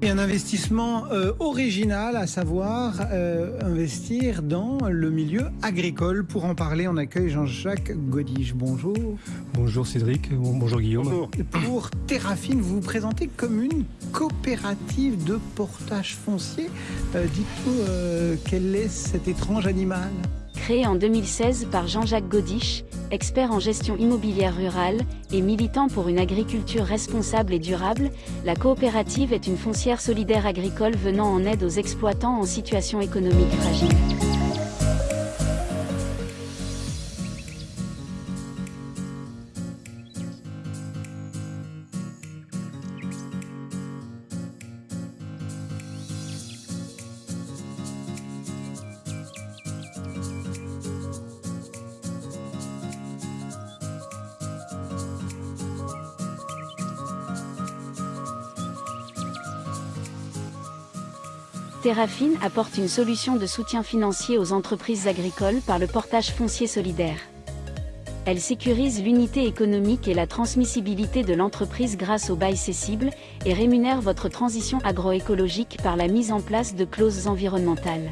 Et un investissement euh, original, à savoir euh, investir dans le milieu agricole. Pour en parler, on accueille Jean-Jacques Godiche. Bonjour. Bonjour Cédric, bonjour Guillaume. Bonjour. Pour Terrafine, vous vous présentez comme une coopérative de portage foncier. Euh, Dites-nous quel est cet étrange animal? Créé en 2016 par Jean-Jacques Godiche, expert en gestion immobilière rurale et militant pour une agriculture responsable et durable, la coopérative est une foncière solidaire agricole venant en aide aux exploitants en situation économique fragile. Terrafine apporte une solution de soutien financier aux entreprises agricoles par le portage foncier solidaire. Elle sécurise l'unité économique et la transmissibilité de l'entreprise grâce au bail cessible et rémunère votre transition agroécologique par la mise en place de clauses environnementales.